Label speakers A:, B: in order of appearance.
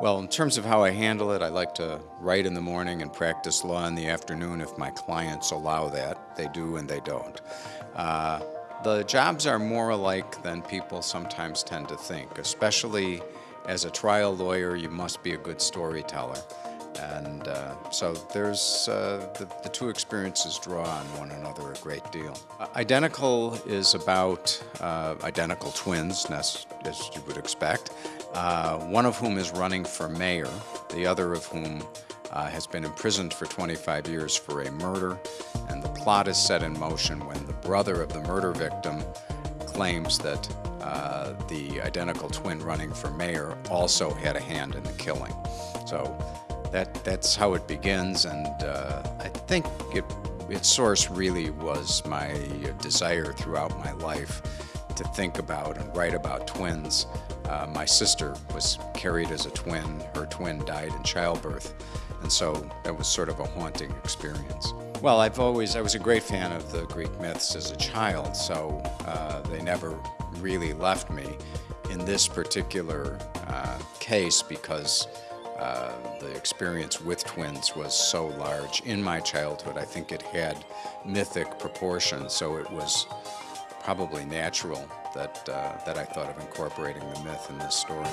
A: Well, in terms of how I handle it, I like to write in the morning and practice law in the afternoon if my clients allow that. They do and they don't. Uh, the jobs are more alike than people sometimes tend to think, especially as a trial lawyer, you must be a good storyteller. And uh, so there's uh, the, the, two experiences draw on one another a great deal. Uh, identical is about uh, identical twins, as, as, you would expect, uh, one of whom is running for mayor, the other of whom uh, has been imprisoned for 25 years for a murder, and the plot is set in motion when the brother of the murder victim claims that uh, the identical twin running for mayor also had a hand in the killing. So that that's how it begins, and uh, I think it, its source really was my desire throughout my life to think about and write about twins. Uh, my sister was carried as a twin. Her twin died in childbirth, and so that was sort of a haunting experience. Well, I've always, I was a great fan of the Greek myths as a child, so uh, they never really left me in this particular uh, case because experience with twins was so large in my childhood. I think it had mythic proportions, so it was probably natural that, uh, that I thought of incorporating the myth in this story.